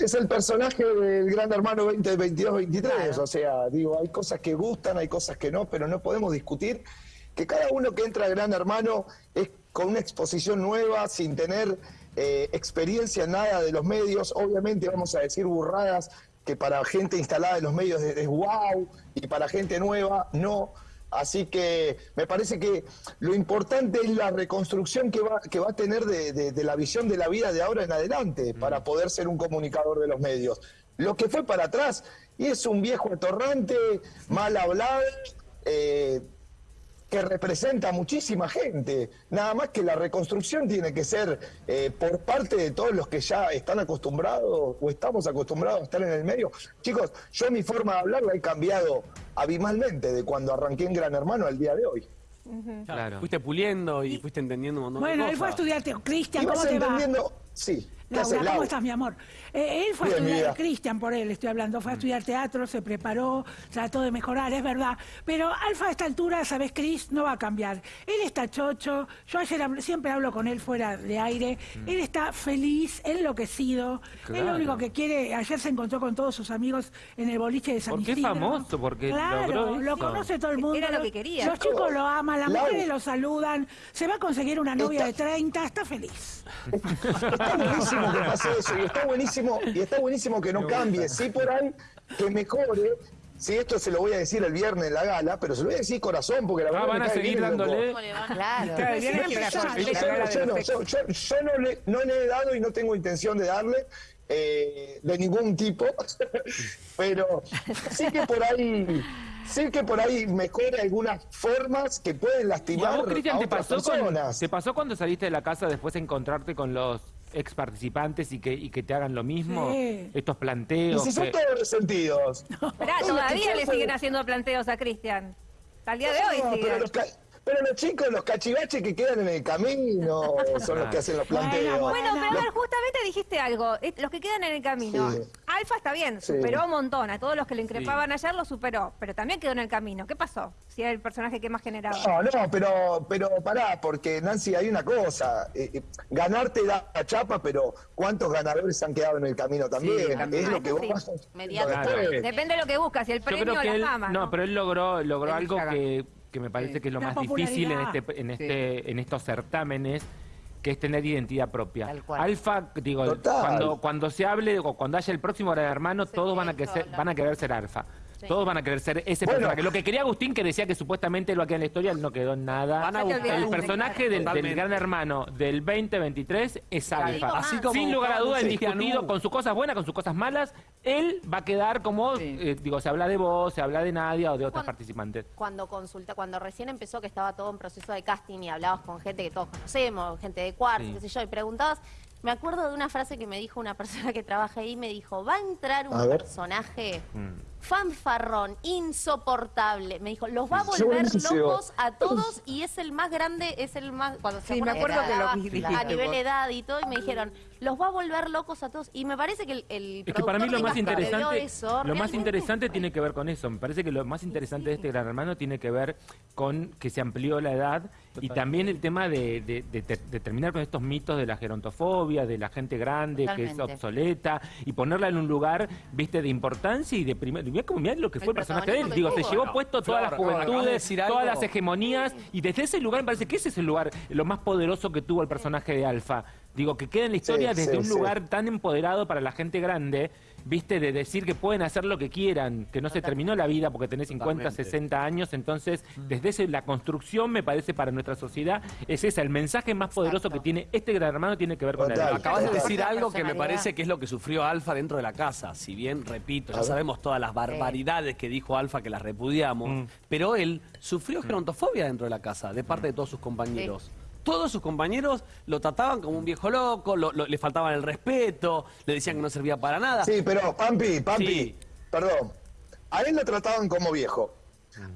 es el personaje del Gran Hermano 2022-23. O sea, digo, hay cosas que gustan, hay cosas que no, pero no podemos discutir que cada uno que entra a Gran Hermano es con una exposición nueva, sin tener eh, experiencia en nada de los medios. Obviamente vamos a decir burradas que para gente instalada en los medios es, es wow y para gente nueva no. Así que me parece que lo importante es la reconstrucción que va, que va a tener de, de, la visión de la vida de ahora en adelante para poder ser un comunicador de los medios. Lo que fue para atrás, y es un viejo atorrante, mal hablado, eh, que representa a muchísima gente. Nada más que la reconstrucción tiene que ser eh, por parte de todos los que ya están acostumbrados o estamos acostumbrados a estar en el medio. Chicos, yo mi forma de hablar la he cambiado abismalmente de cuando arranqué en Gran Hermano al día de hoy. Claro. Fuiste puliendo y, fuiste entendiendo un montón bueno, de cosas. él fue a estudiar, Cristian, ¿cómo te entendiendo, va? Sí. Laura, ¿cómo estás, mi amor? Eh, él fue a estudiar. Cristian por él estoy hablando, fue a estudiar teatro, se preparó, trató de mejorar, es verdad. Pero Alfa a esta altura, sabes, Cris, no va a cambiar. Él está chocho, yo ayer siempre hablo con él fuera de aire, él está feliz, enloquecido, él lo Claro. único que quiere, ayer se encontró con todos sus amigos en el boliche de San Porque es Isidro. famoso, porque claro, logró lo eso. conoce todo el mundo. Era lo que quería. Los chicos lo aman, las mujeres lo saludan, se va a conseguir una novia Está- de 30, está feliz. Está buenísimo que pase eso y está buenísimo, y está buenísimo que no cambie. Sí, por ahí, que mejore. Sí, esto se lo voy a decir el viernes en la gala, pero se lo voy a decir corazón, porque la Ah, verdad van me a seguir dándole. Yo, no, textos. yo- yo- yo no le, no le he dado y no tengo intención de darle eh, de ningún tipo, pero sí que por ahí, sí que por ahí mejora algunas formas que pueden ¿Y a lastimar vos, Cristian, a te otras pasó, con- personas. te pasó cuando saliste de la casa después de encontrarte con los ex participantes y que, y que te hagan lo mismo? Sí. Estos Y planteos. si son que- todos resentidos. Esperá, todavía le siguen haciendo planteos a Cristian. El día de hoy No, siguen. pero, los ca- pero los chicos, los cachivaches que quedan en el camino son los que hacen los planteos. Bueno, Bueno, pero a ver, justamente dijiste algo. Los que quedan en el camino. Sí. Alfa está bien, Sí. superó un montón. A todos los que le increpaban ayer lo superó. Pero también quedó en el camino. ¿Qué pasó? Si era el personaje que más generaba. No, no, pero, pero pará, porque Nancy, hay una cosa. eh, eh, ganar te da la chapa, pero ¿cuántos ganadores han quedado en el camino también? también. es lo que vos sí. vas. Depende de lo que buscas, si el premio o la él, fama. no, pero él logró, logró Él algo que, que me parece Sí. que es lo La más difícil en este, en este, en estos certámenes, que es tener identidad propia. Tal cual. Alfa, digo, Total. cuando, cuando se hable o cuando haya el próximo Gran hermano, todos van a, que ser, van a querer ser alfa. Todos van a querer ser ese Bueno. personaje. Lo que quería Agustín, que decía que supuestamente lo que en la historia, él no quedó en nada. Van a El personaje del, gran hermano del 2023 es Alfa. Así como Sin lugar a dudas, buscaban discutido con sus cosas buenas, con sus cosas malas, él va a quedar como, Sí. eh, digo, se habla de vos, se habla de Nadia o de Cuando- participantes. Cuando consulta, cuando recién empezó que estaba todo en proceso de casting y hablabas con gente que todos conocemos, gente de cuarto, Sí. qué sé yo, y preguntabas, me acuerdo de una frase que me dijo una persona que trabaja ahí, me dijo, va a entrar un A personaje Mm. Fanfarrón, insoportable. Me dijo, los va a volver Buenísimo. locos a todos y es el más grande, es el más, cuando se Sí, me acuerdo que lo dijiste a nivel vos. edad y todo, y me dijeron, los va a volver locos a todos. Y me parece que el, el Es que para mí lo más interesante, eso, lo más interesante tiene que ver con eso. Me parece que lo más interesante de este gran hermano tiene que ver con que se amplió la edad y también el tema de, de- de ter- de terminar con estos mitos de la gerontofobia, de la gente grande que es obsoleta y ponerla en un lugar, viste, de importancia y de primer. Mirá, como, mirá lo que fue el El personaje de él. Digo, se llevó No, puesto todas las juventudes, todas algo. las hegemonías y desde ese lugar me parece que ese es el lugar, lo más poderoso que tuvo el personaje de Alfa. Digo, que queda en la historia Sí, desde sí, un sí. lugar tan empoderado para la gente grande, viste, de decir que pueden hacer lo que quieran, que no se terminó la vida porque tenés 50, Totalmente. 60 años, entonces desde ese, la construcción me parece para nuestra sociedad es esa, el mensaje más poderoso que tiene este gran hermano tiene que ver con la Total. edad. Acabas de decir algo que me parece que es lo que sufrió Alfa dentro de la casa. Si bien, repito, ya sabemos todas las barbaridades que dijo Alfa que las repudiamos, Mm. pero él sufrió gerontofobia dentro de la casa de parte de todos sus compañeros. Todos sus compañeros lo trataban como un viejo loco, lo- lo- le faltaban el respeto, le decían que no servía para nada. Sí, pero Pampi, Pampi, Sí. perdón. A él lo trataban como viejo.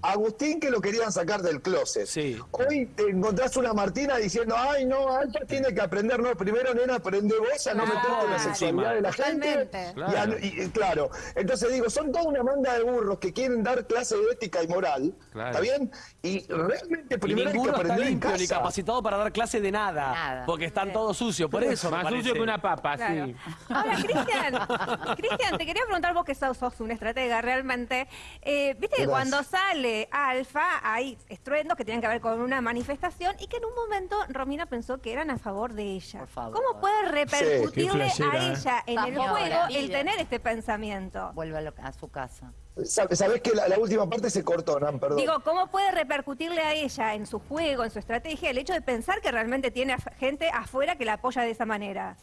Agustín que lo querían sacar del closet. Sí. Hoy te encontrás una Martina diciendo, ay no, Alfa tiene que aprender, no, primero nena, aprende vos a no Claro. meterte en la sexualidad de la gente. Y a- y- y claro, entonces digo, son toda una banda de burros que quieren dar clase de ética y moral, Claro. ¿está bien? Y realmente Y primero hay que está aprender en limpio ni casa. capacitado para dar clase de nada. Nada. Porque están todos sucios. Por eso Más parece. sucio que una papa, Claro. sí. Ahora, Cristian, Cristian, te quería preguntar vos que sos, sos un estratega realmente. Eh, Viste que cuando sale Alfa hay estruendos que tienen que ver con una manifestación y que en un momento Romina pensó que eran a favor de ella. Por favor. ¿Cómo puede repercutirle flashera, a ¿eh? ella en el juego el tener este pensamiento? Vuelve a, lo- a su casa. Sab- Sabés que la, la última parte se cortó, Nan, perdón. Digo, ¿cómo puede repercutirle a ella en su juego, en su estrategia, el hecho de pensar que realmente tiene a- gente afuera que la apoya de esa manera?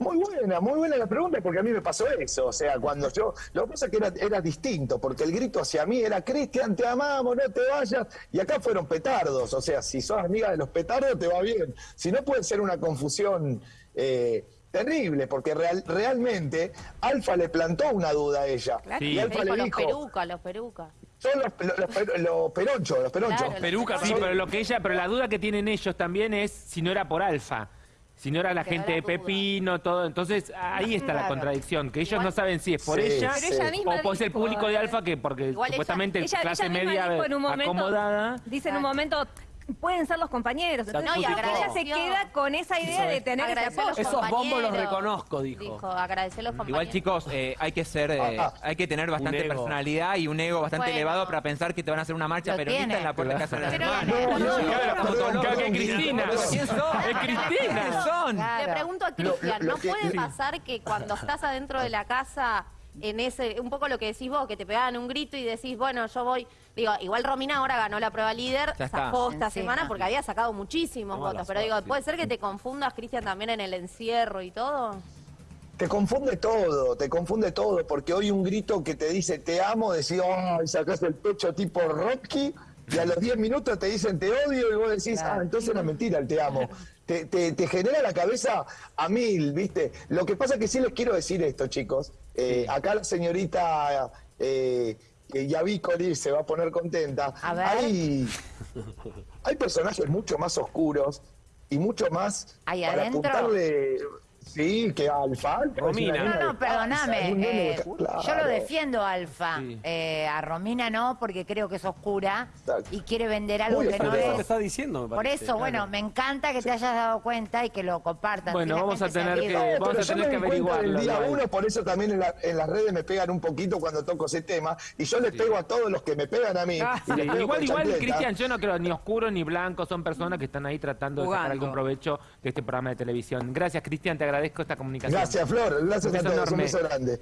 Muy buena, muy buena la pregunta, porque a mí me pasó eso. O sea, cuando yo. Lo que pasa es que era, era distinto, porque el grito hacia mí era: Cristian, te amamos, no te vayas. Y acá fueron petardos. O sea, si sos amiga de los petardos, te va bien. Si no, puede ser una confusión eh, terrible, porque real- realmente Alfa le plantó una duda a ella. Claro. Sí. Y Alfa Dijo, le los dijo: perucas, los perucas. Son los, los, los per- los peronchos, los peronchos. Claro, Perucas, Sí, sí, pero lo que ella, pero la duda que tienen ellos también es si no era por Alfa. Si no era la gente de. Pepino, todo. Entonces, ahí está la contradicción, que ellos no saben si es por Sí, ella Pero ella misma o por ser el público de eh, Alfa, que porque Igual supuestamente Ella, clase ella media dijo en un momento, acomodada. dice en un momento, pueden ser los compañeros. Entonces, No, y ella se queda con esa idea de tener ese apoyo. Esos bombos los reconozco, dijo. Dijo, agradecer a los compañeros. Igual chicos, eh, hay que ser, eh, Ah, ah. hay que tener bastante personalidad y un ego bastante Bueno. elevado para pensar que te van a hacer una marcha peronista tiene. en la puerta de casa de las no, no, no, es Cristina. ¿Quién son? Es Cristina. ¿Quién son? Le pregunto a Cristian, ¿no puede pasar que cuando estás adentro de la casa, en ese, un poco lo que decís vos, que te pegaban un grito y decís, bueno, yo voy, digo, igual Romina ahora ganó la prueba líder, zafó esta semana porque había sacado muchísimos votos, pero digo. ¿puede ser que te confundas, Cristian, también en el encierro y todo? Te confunde todo, te confunde todo, porque hoy un grito que te dice te amo, decís, ay, sacás el pecho tipo Rocky, y a los 10 minutos te dicen te odio, y vos decís, ah, entonces era mentira el te amo. Te, te- te genera la cabeza a mil, ¿viste? Lo que pasa que sí les quiero decir esto, chicos. Eh, Acá la señorita eh, que ya vi Coli se va a poner contenta. A ver. Hay, hay personajes mucho más oscuros y mucho más ¿Ahí para adentro? apuntarle. Sí, que Alfa. Romina. No, no, perdóname. eh, Yo lo defiendo, Alfa. Sí. Eh, a Romina no, porque creo que es oscura Exacto. y quiere vender algo que no es. está diciendo, me Por eso, bueno, me encanta que te hayas dado cuenta y que lo compartan. Bueno, Si vamos a tener que- No, vamos a tener que averiguarlo, del día uno, por eso también en, la- en las redes me pegan un poquito cuando toco ese tema, y yo les pego a todos los que me pegan a mí. Ah, y Igual, igual. Cristian, yo no creo ni oscuro ni blanco, son personas que están ahí tratando de sacar algún provecho de este programa de televisión. Gracias, Cristian, te agradezco esta comunicación. Gracias, Flor. Gracias Un a todos. Un enorme. beso grande.